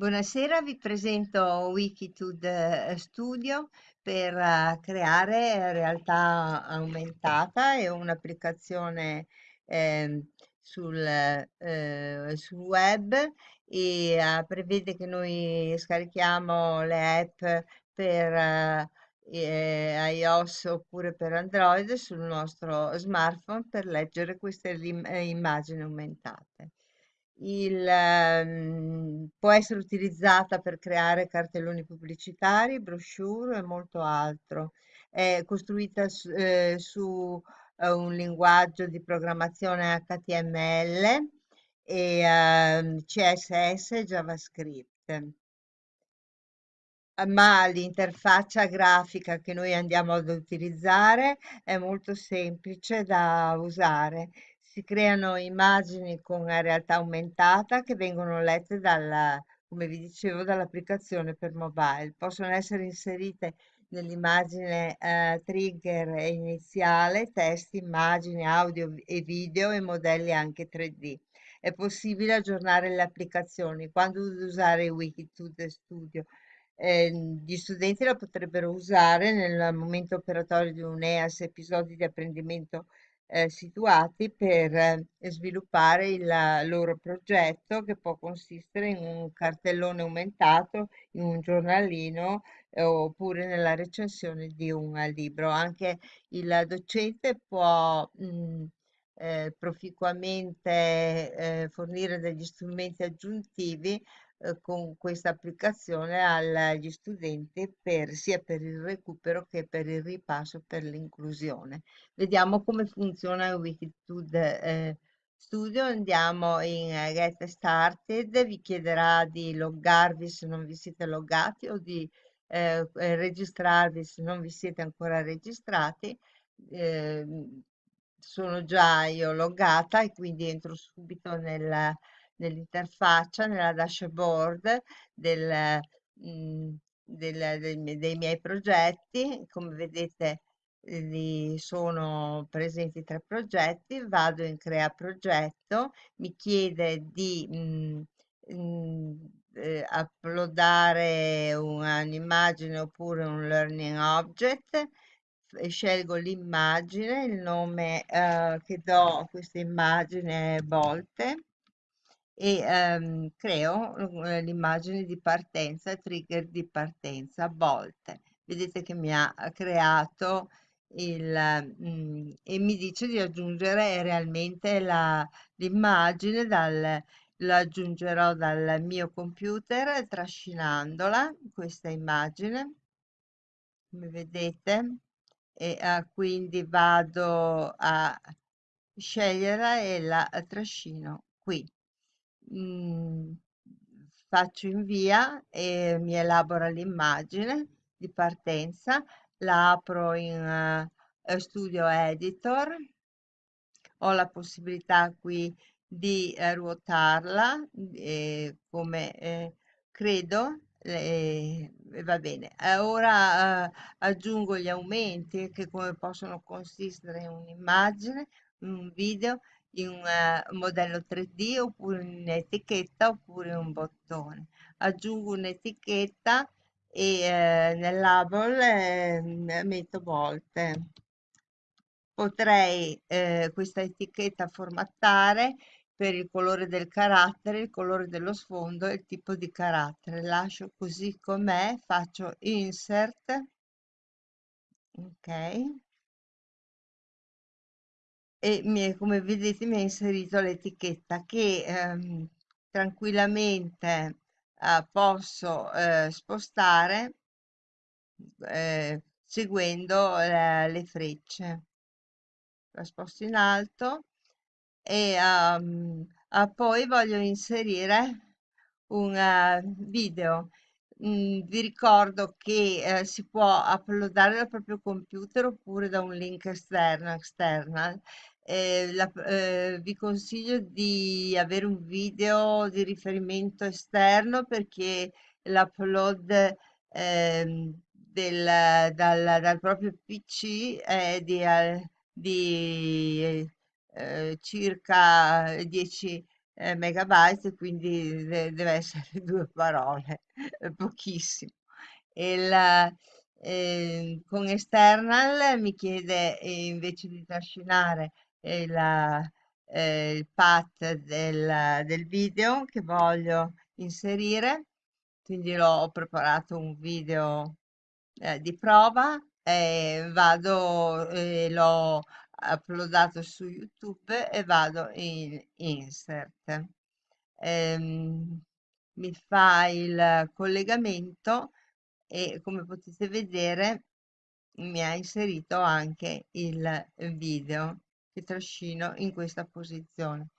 Buonasera, vi presento Wikitude Studio per eh, creare realtà aumentata e un'applicazione ehm, sul, eh, sul web e eh, prevede che noi scarichiamo le app per eh, eh, iOS oppure per Android sul nostro smartphone per leggere queste eh, immagini aumentate. Il, ehm, può essere utilizzata per creare cartelloni pubblicitari, brochure e molto altro. È costruita su, eh, su, eh, un linguaggio di programmazione HTML e ehm, CSS e JavaScript ma l'interfaccia grafica che noi andiamo ad utilizzare è molto semplice da usare. Si creano immagini con realtà aumentata che vengono lette dalla, come vi dicevo, dall'applicazione per mobile. Possono essere inserite nell'immagine eh, trigger iniziale, testi, immagini, audio e video e modelli anche 3D. È possibile aggiornare le applicazioni quando usare Wikitude Studio eh, gli studenti la potrebbero usare nel momento operatorio di un EAS, episodi di apprendimento eh, situati per eh, sviluppare il loro progetto che può consistere in un cartellone aumentato, in un giornalino eh, oppure nella recensione di un libro. Anche il docente può mh, eh, proficuamente eh, fornire degli strumenti aggiuntivi eh, con questa applicazione agli studenti per, sia per il recupero che per il ripasso per l'inclusione. Vediamo come funziona Wikitude eh, Studio. Andiamo in eh, Get Started, vi chiederà di loggarvi se non vi siete loggati o di eh, eh registrarvi se non vi siete ancora registrati. Eh, sono già io loggata e quindi entro subito nel nell'interfaccia, nella dashboard del, mh, del- del- dei miei progetti. Come vedete, li sono presenti tre progetti. Vado in crea progetto, mi chiede di mh, mh, eh, uploadare un'immagine oppure un learning object. Scelgo l'immagine, il nome eh, che do a questa immagine è volte e ehm, creo eh, l'immagine di partenza, trigger di partenza volte. Vedete che mi ha creato il, mm, e mi dice di aggiungere realmente l'immagine dal, aggiungerò dal mio computer trascinandola, questa immagine, come vedete, e ah, quindi vado a sceglierla e la trascino qui mm, faccio invia e mi elabora l'immagine di partenza, la apro in eh, Studio Editor, ho la possibilità qui di eh, ruotarla eh, come eh, credo e va bene. Eh, ora eh, aggiungo gli aumenti che come possono consistere in un'immagine, un video in un eh, modello 3D oppure in un'etichetta oppure un bottone. Aggiungo un'etichetta e eh, nel label eh, metto volte. Potrei eh, questa etichetta formattare per il colore del carattere, il colore dello sfondo e il tipo di carattere. Lascio così com'è, faccio insert, ok, e mi, come vedete mi ha inserito l'etichetta che ehm, tranquillamente eh, posso eh, spostare eh, seguendo eh, le frecce. La sposto in alto e ehm, ah, poi voglio inserire un eh, video. Mm, vi ricordo che eh, si può uploadare dal proprio computer oppure da un link esterno, external. Eh, la- eh, vi consiglio di avere un video di riferimento esterno perché l'upload ehm, dal, dal proprio PC è di, eh, di eh, circa 10 eh, megabytes, quindi de- deve essere due parole, è pochissimo. Il, eh, con External mi chiede eh, invece di trascinare eh, il path del, del video che voglio inserire, quindi ho preparato un video eh, di prova e vado e l'ho uploadato su YouTube e vado in insert. Ehm, mi fa il collegamento e come potete vedere mi ha inserito anche il video che trascino in questa posizione.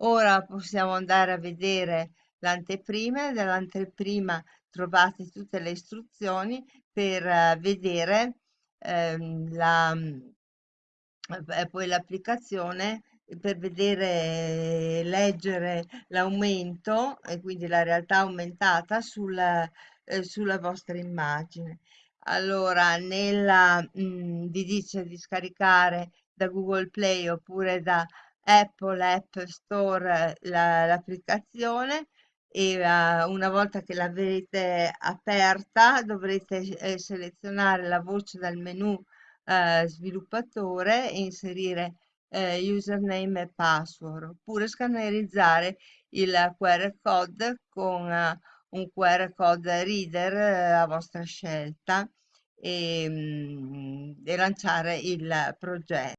Ora possiamo andare a vedere l'anteprima e dall'anteprima trovate tutte le istruzioni per eh, vedere ehm, la, poi l'applicazione per vedere, leggere l'aumento e quindi la realtà aumentata sul, eh, sulla vostra immagine. Allora, nella, mh, vi dice di scaricare da Google Play oppure da Apple App Store la- l'applicazione e eh, una volta che l'avrete aperta dovrete eh, selezionare la voce dal menu eh, sviluppatore e inserire eh, username e password oppure scannerizzare il QR code con eh, un QR code reader eh, a vostra scelta e, mm, e lanciare il progetto.